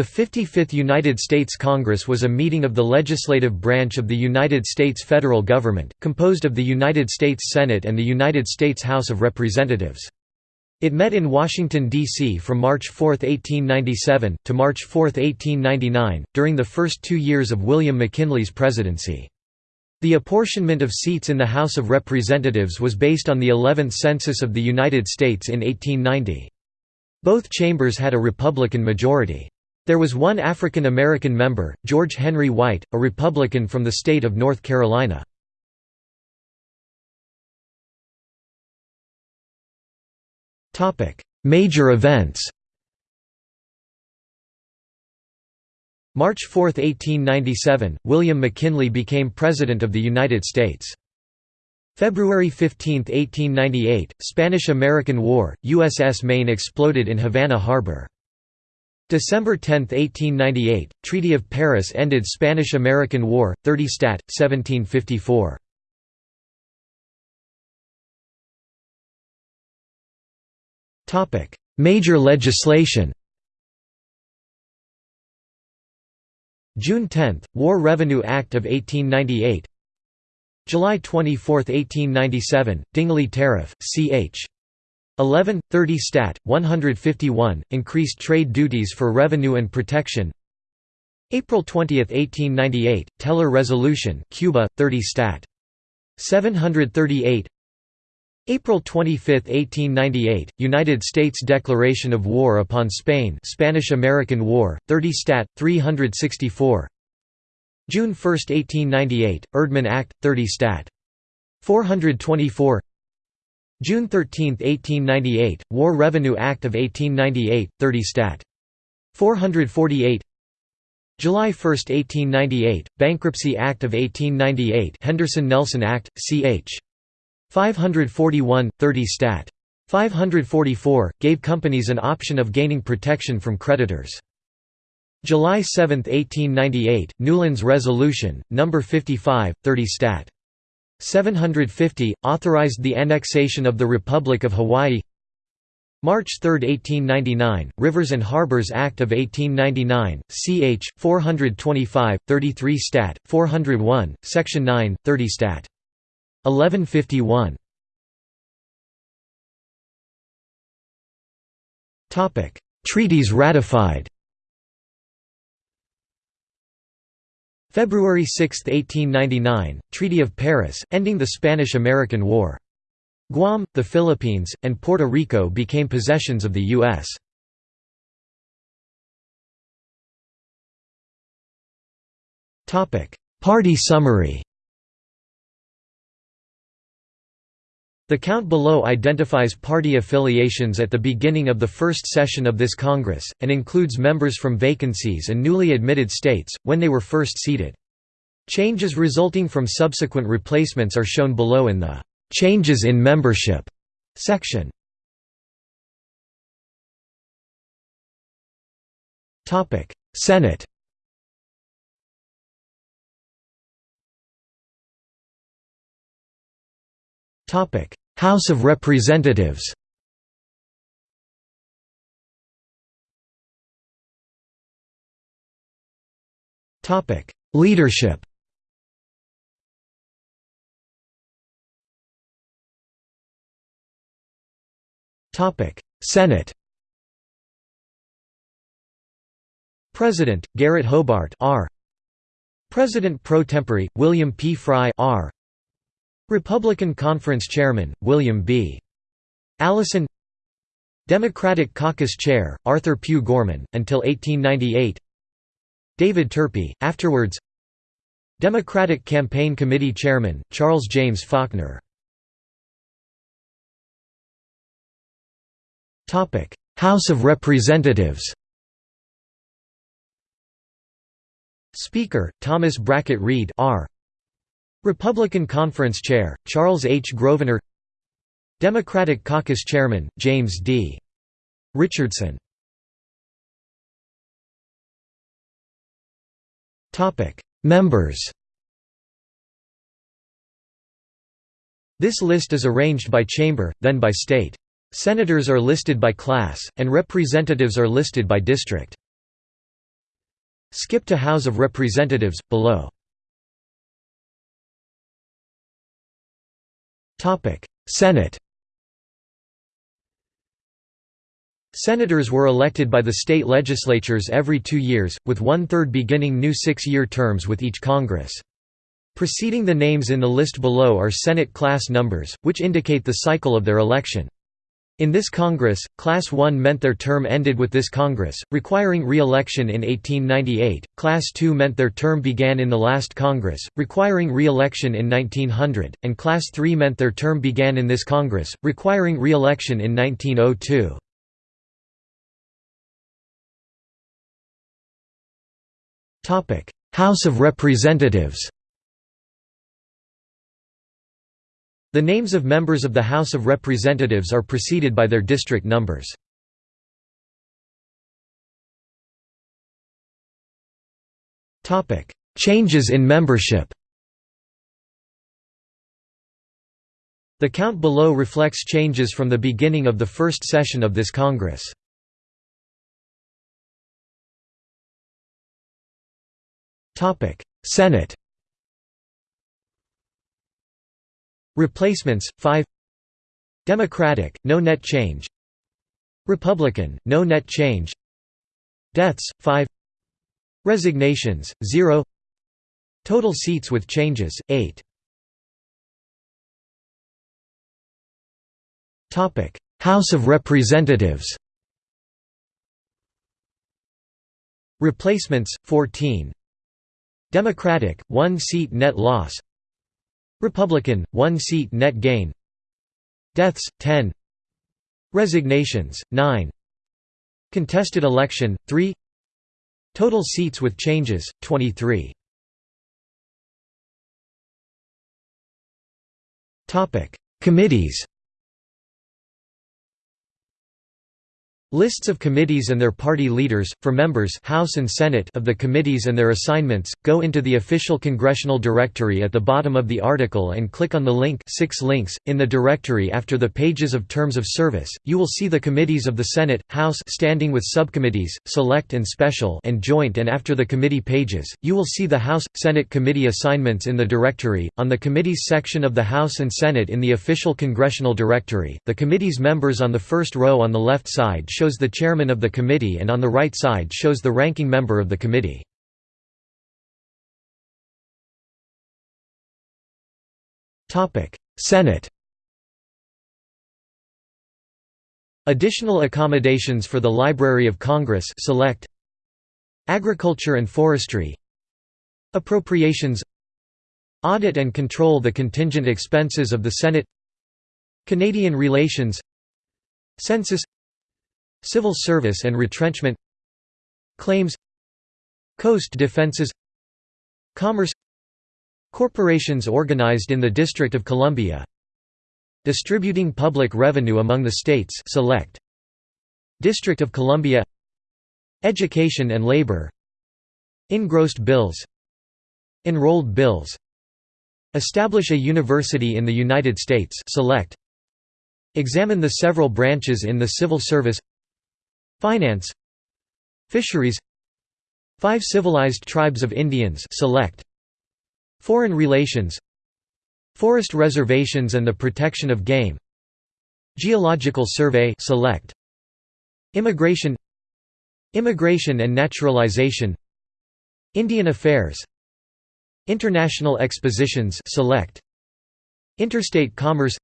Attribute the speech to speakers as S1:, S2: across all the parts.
S1: The 55th United States Congress was a meeting of the legislative branch of the United States federal government, composed of the United States Senate and the United States House of Representatives. It met in Washington, D.C. from March 4, 1897, to March 4, 1899, during the first two years of William McKinley's presidency. The apportionment of seats in the House of Representatives was based on the 11th Census of the United States in 1890. Both chambers had a Republican majority. There was one African American member, George Henry White, a Republican from the state of North Carolina. Major events March 4, 1897, William McKinley became President of the United States. February 15, 1898, Spanish–American War, USS Maine exploded in Havana Harbor. December 10, 1898, Treaty of Paris ended Spanish–American War, 30 Stat. 1754. Major legislation June 10, War Revenue Act of 1898 July 24, 1897, Dingley Tariff, ch. 11, 30 Stat. 151, increased trade duties for revenue and protection April 20, 1898, Teller Resolution Cuba, 30 Stat. 738 April 25, 1898, United States Declaration of War upon Spain Spanish–American War, 30 Stat. 364 June 1, 1898, Erdman Act, 30 Stat. 424 June 13, 1898, War Revenue Act of 1898, 30 Stat. 448 July 1, 1898, Bankruptcy Act of 1898 Henderson-Nelson Act, ch. 541, 30 Stat. 544, gave companies an option of gaining protection from creditors. July 7, 1898, Newlands Resolution, No. 55, 30 Stat. 750, authorized the annexation of the Republic of Hawaii March 3, 1899, Rivers and Harbors Act of 1899, ch. 425, 33 Stat. 401, Section 9, 30 Stat. 1151 Treaties ratified February 6, 1899, Treaty of Paris, ending the Spanish–American War. Guam, the Philippines, and Puerto Rico became possessions of the U.S. Party summary The count below identifies party affiliations at the beginning of the first session of this Congress, and includes members from vacancies and newly admitted states, when they were first seated. Changes resulting from subsequent replacements are shown below in the "'Changes in Membership' section. Senate House of Representatives. Topic: Leadership. Topic: Senate. President Garrett Hobart R. President pro tempore William P. Frye R Republican Conference Chairman, William B. Allison. Democratic Caucus Chair, Arthur Pugh Gorman, until 1898 David Turpie, afterwards. Democratic Campaign Committee Chairman, Charles James Faulkner. House of Representatives. Speaker, Thomas Brackett Reed R. Republican Conference Chair, Charles H. Grosvenor Democratic Caucus Chairman, James D. Richardson Members This list is arranged by chamber, then by state. Senators are listed by class, and representatives are listed by district. Skip to House of Representatives, below. Senate Senators were elected by the state legislatures every two years, with one-third beginning new six-year terms with each Congress. Preceding the names in the list below are Senate class numbers, which indicate the cycle of their election. In this Congress, Class 1 meant their term ended with this Congress, requiring re-election in 1898, Class 2 meant their term began in the last Congress, requiring re-election in 1900, and Class 3 meant their term began in this Congress, requiring re-election in 1902. House of Representatives The names of members of the House of Representatives are preceded by their district numbers. Changes in membership The count below reflects changes from the beginning of the first session of this Congress. Senate Replacements 5 Democratic no net change. Republican no net change. Deaths 5 Resignations 0 Total seats with changes 8 Topic. House of Representatives. Replacements 14 Democratic, one seat net loss Republican, one seat net gain. Deaths, 10 Resignations, 9 Contested election, 3 Total seats with changes, 23 Committees Lists of committees and their party leaders, for members House and Senate of the committees and their assignments, go into the official congressional directory at the bottom of the article and click on the link six links. .In the directory after the pages of terms of service, you will see the committees of the Senate, House standing with subcommittees, select and special and joint and after the committee pages, you will see the House, Senate committee assignments in the directory. On the committees section of the House and Senate in the official congressional directory, the committee's members on the first row on the left side shows the chairman of the committee and on the right side shows the ranking member of the committee. Senate Additional accommodations for the Library of Congress select Agriculture and Forestry Appropriations Audit and control the contingent expenses of the Senate Canadian relations Census Civil service and retrenchment Claims Coast defenses Commerce Corporations organized in the District of Columbia Distributing public revenue among the states select District of Columbia Education and labor Engrossed bills Enrolled bills Establish a university in the United States select Examine the several branches in the civil service Finance. Fisheries. Five civilized tribes of Indians select. Foreign relations. Forest reservations and the protection of game. Geological survey select. Immigration. Immigration and naturalization. Indian affairs. International expositions select. Interstate commerce.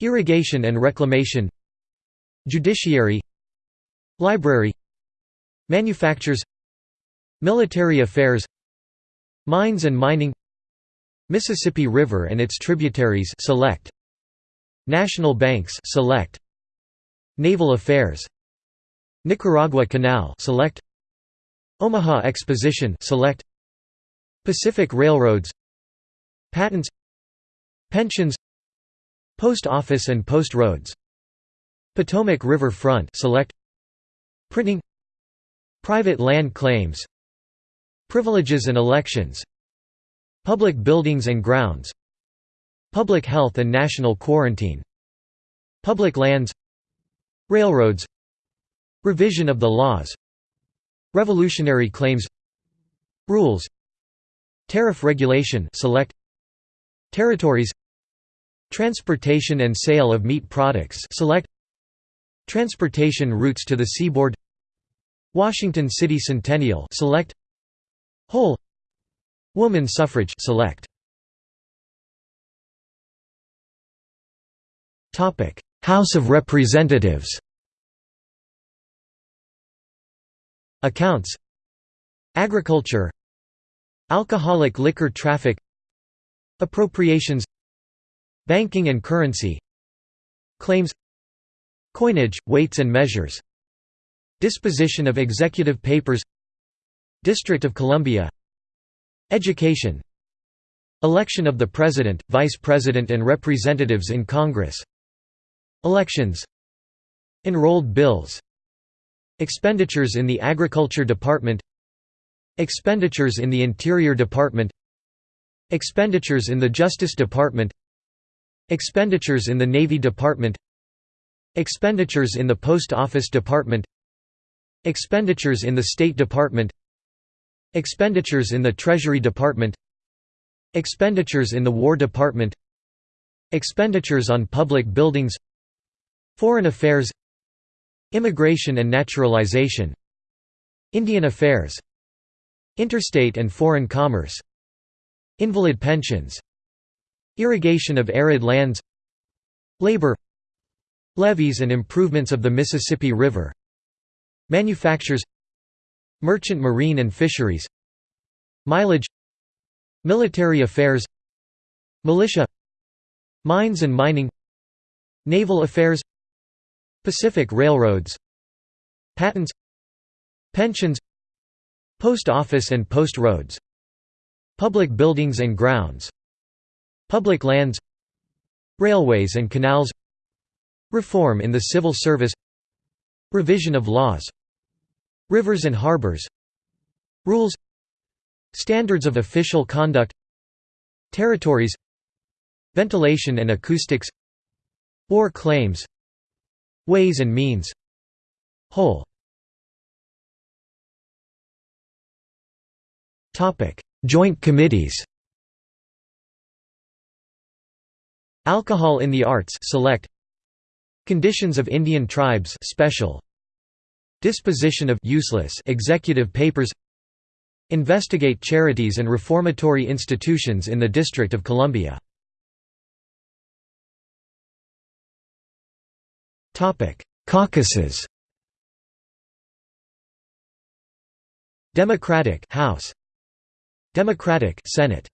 S1: Irrigation and reclamation. Judiciary Library Manufactures Military affairs Mines and mining Mississippi River and its tributaries select. National banks select. Naval affairs Nicaragua Canal select. Omaha Exposition select. Pacific Railroads Patents Pensions Post Office and Post Roads Potomac River Front select Printing Private land claims Privileges and elections Public buildings and grounds Public health and national quarantine Public lands Railroads Revision of the laws Revolutionary claims Rules Tariff regulation select Territories Transportation and sale of meat products select Transportation routes to the seaboard Washington City Centennial select Whole Woman suffrage select. Topic House of Representatives. Accounts Agriculture Alcoholic liquor traffic Appropriations Banking and currency Claims Coinage, weights and measures. Disposition of executive papers. District of Columbia. Education. Election of the President, Vice President and Representatives in Congress. Elections. Enrolled bills. Expenditures in the Agriculture Department. Expenditures in the Interior Department. Expenditures in the Justice Department. Expenditures in the Navy Department Expenditures in the Post Office Department. Expenditures in the State Department. Expenditures in the Treasury Department. Expenditures in the War Department. Expenditures on public buildings. Foreign Affairs. Immigration and Naturalization. Indian Affairs. Interstate and foreign commerce. Invalid pensions. Irrigation of arid lands. Labor Levees and improvements of the Mississippi River. Manufactures. Merchant marine and fisheries. Mileage. Military affairs. Militia. Mines and mining. Naval affairs. Pacific Railroads. Patents. Pensions. Post office and post roads. Public buildings and grounds. Public lands. Railways and canals Reform in the civil service. Revision of laws. Rivers and harbors. Rules. Standards of official conduct. Territories. Ventilation and acoustics. War claims. Ways and means. Whole. Joint committees. Alcohol in the Arts select Conditions of Indian Tribes special. Disposition of useless executive papers. Investigate charities and reformatory institutions in the District of Columbia. Caucuses. Democratic House. Democratic Senate.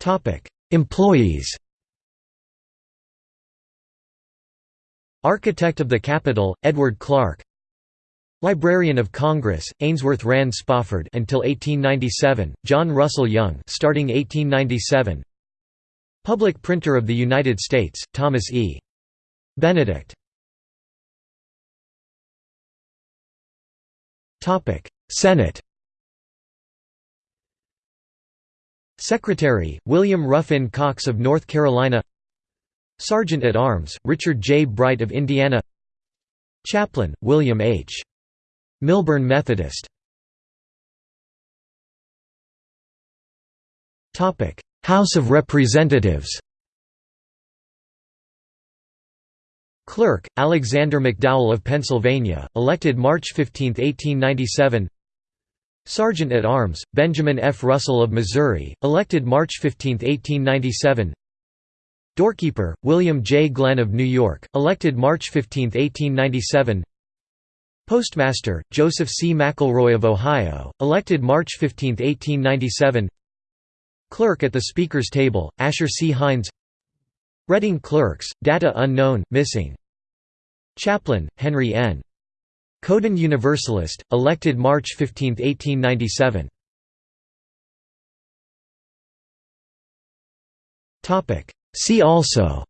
S1: Topic Employees. Architect of the Capitol Edward Clark Librarian of Congress, Ainsworth Rand Spofford until 1897, John Russell Young starting 1897 Public Printer of the United States, Thomas E. Benedict. Senate Secretary, William Ruffin Cox of North Carolina Sergeant at Arms, Richard J. Bright of Indiana Chaplain, William H. Milburn Methodist House of Representatives Clerk, Alexander McDowell of Pennsylvania, elected March 15, 1897 Sergeant at Arms, Benjamin F. Russell of Missouri, elected March 15, 1897 Doorkeeper, William J. Glenn of New York, elected March 15, 1897 Postmaster, Joseph C. McElroy of Ohio, elected March 15, 1897 Clerk at the Speaker's Table, Asher C. Hinds Reading Clerks, data unknown, missing Chaplain, Henry N. Couden Universalist, elected March 15, 1897 See also.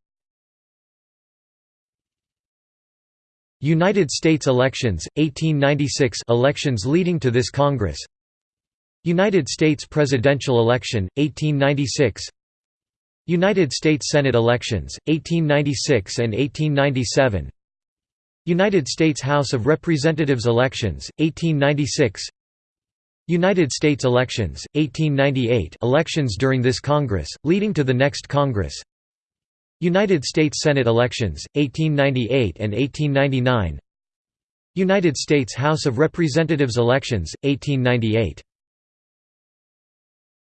S1: United States elections, 1896 elections leading to this Congress. United States presidential election, 1896 United States Senate elections, 1896 and 1897 United States House of Representatives elections, 1896 United States elections, 1898 elections during this Congress, leading to the next Congress. United States Senate elections, 1898 and 1899 United States House of Representatives elections, 1898